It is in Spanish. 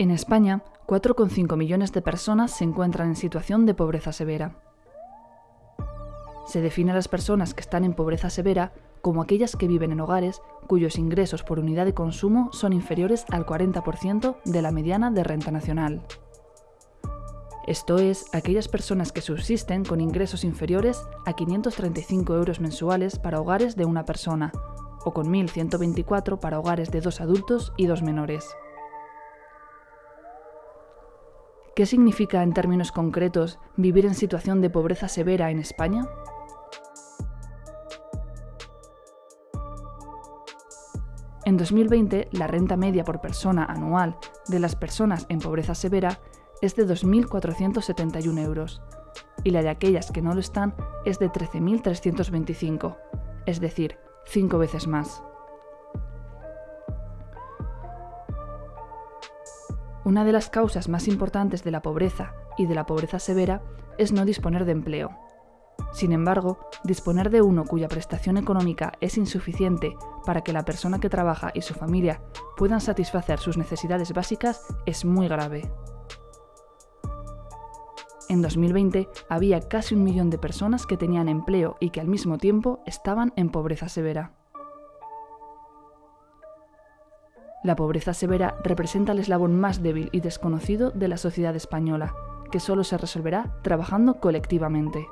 En España, 4,5 millones de personas se encuentran en situación de pobreza severa. Se define a las personas que están en pobreza severa como aquellas que viven en hogares cuyos ingresos por unidad de consumo son inferiores al 40% de la mediana de renta nacional. Esto es, aquellas personas que subsisten con ingresos inferiores a 535 euros mensuales para hogares de una persona, o con 1.124 para hogares de dos adultos y dos menores. ¿Qué significa en términos concretos vivir en situación de pobreza severa en España? En 2020, la renta media por persona anual de las personas en pobreza severa es de 2.471 euros y la de aquellas que no lo están es de 13.325, es decir, cinco veces más. Una de las causas más importantes de la pobreza y de la pobreza severa es no disponer de empleo. Sin embargo, disponer de uno cuya prestación económica es insuficiente para que la persona que trabaja y su familia puedan satisfacer sus necesidades básicas es muy grave. En 2020 había casi un millón de personas que tenían empleo y que al mismo tiempo estaban en pobreza severa. La pobreza severa representa el eslabón más débil y desconocido de la sociedad española, que solo se resolverá trabajando colectivamente.